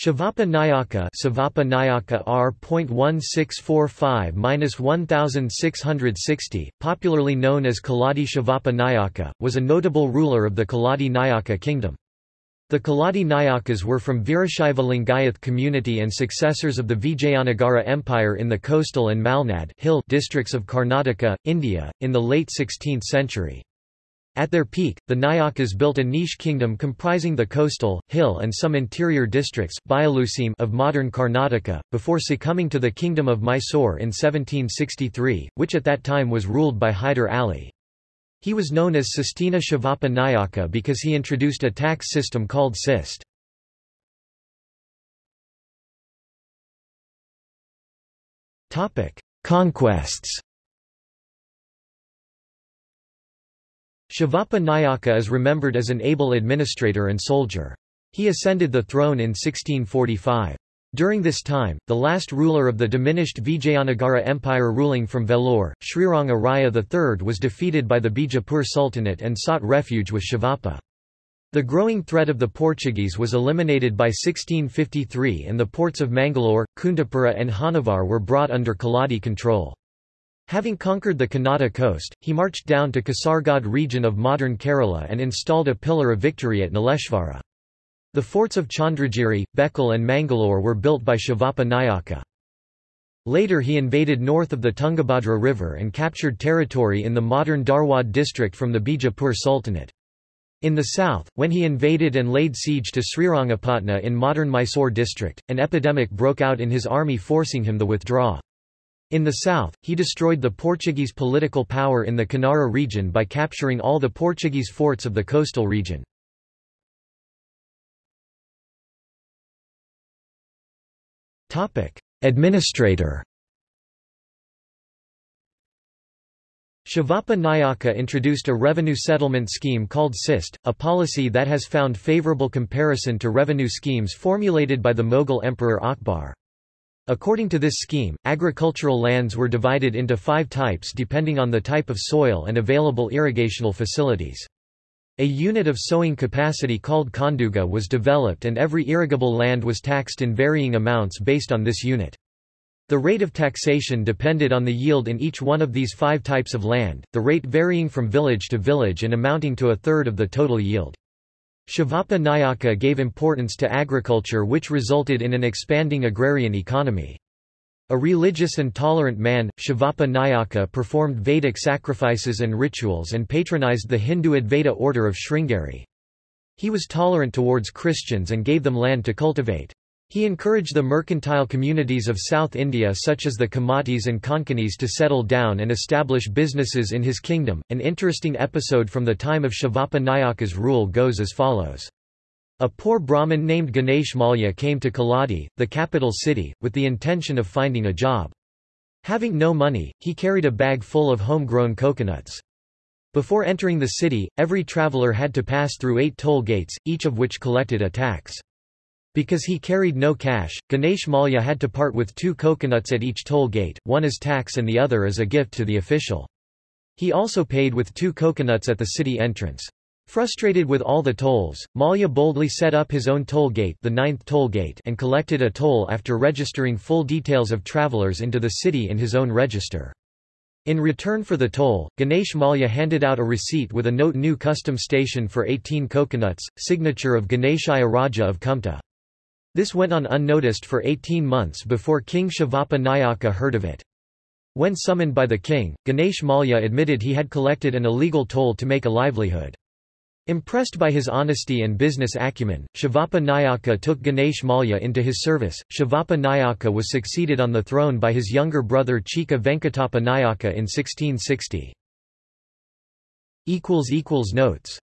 Shivappa Nayaka Savappa Nayaka R.1645-1660, popularly known as Keladi Shivappa Nayaka, was a notable ruler of the Keladi Nayaka kingdom. The Keladi Nayakas were from Virashaiva Lingayath community and successors of the Vijayanagara Empire in the coastal and Malnad hill districts of Karnataka, India, in the late 16th century. At their peak, the Nayakas built a niche kingdom comprising the coastal, hill and some interior districts of modern Karnataka, before succumbing to the Kingdom of Mysore in 1763, which at that time was ruled by Hyder Ali. He was known as Sistina Shivappa Nayaka because he introduced a tax system called Sist. Conquests Shivappa Nayaka is remembered as an able administrator and soldier. He ascended the throne in 1645. During this time, the last ruler of the diminished Vijayanagara Empire ruling from Vellore, Sriranga Raya III was defeated by the Bijapur Sultanate and sought refuge with Shivappa. The growing threat of the Portuguese was eliminated by 1653 and the ports of Mangalore, Kundapura and Honnavar were brought under Keladi control. Having conquered the Kannada coast, he marched down to Kasargod region of modern Kerala and installed a pillar of victory at Nileshwara. The forts of Chandragiri, Bekal and Mangalore were built by Shivappa Nayaka. Later he invaded north of the Tungabhadra River and captured territory in the modern Dharwad district from the Bijapur Sultanate. In the south, when he invaded and laid siege to Srirangapatna in modern Mysore district, an epidemic broke out in his army forcing him to withdraw. In the south, he destroyed the Portuguese political power in the Canara region by capturing all the Portuguese forts of the coastal region. Administrator Shivappa Nayaka introduced a revenue settlement scheme called SIST, a policy that has found favourable comparison to revenue schemes formulated by the Mughal Emperor Akbar. According to this scheme, agricultural lands were divided into five types depending on the type of soil and available irrigational facilities. A unit of sowing capacity called Khanduga was developed and every irrigable land was taxed in varying amounts based on this unit. The rate of taxation depended on the yield in each one of these five types of land, the rate varying from village to village and amounting to a third of the total yield. Shivappa Nayaka gave importance to agriculture which resulted in an expanding agrarian economy. A religious and tolerant man, Shivappa Nayaka performed Vedic sacrifices and rituals and patronized the Hindu Advaita order of Sringeri. He was tolerant towards Christians and gave them land to cultivate. He encouraged the mercantile communities of South India such as the Kamatis and Konkanis to settle down and establish businesses in his kingdom. An interesting episode from the time of Shivappa Nayaka's rule goes as follows. A poor Brahmin named Ganesh Malya came to Keladi, the capital city, with the intention of finding a job. Having no money, he carried a bag full of homegrown coconuts. Before entering the city, every traveller had to pass through eight toll gates, each of which collected a tax. Because he carried no cash, Ganesh Malya had to part with two coconuts at each toll gate, one as tax and the other as a gift to the official. He also paid with two coconuts at the city entrance. Frustrated with all the tolls, Malya boldly set up his own toll gate, the ninth toll gate and collected a toll after registering full details of travelers into the city in his own register. In return for the toll, Ganesh Malya handed out a receipt with a note new custom station for 18 coconuts, signature of Ganeshaya Raja of Kumta. This went on unnoticed for 18 months before King Shivappa Nayaka heard of it. When summoned by the king, Ganesh Malya admitted he had collected an illegal toll to make a livelihood. Impressed by his honesty and business acumen, Shivappa Nayaka took Ganesh Malya into his service. Shivappa Nayaka was succeeded on the throne by his younger brother Chikka Venkatappa Nayaka in 1660. Notes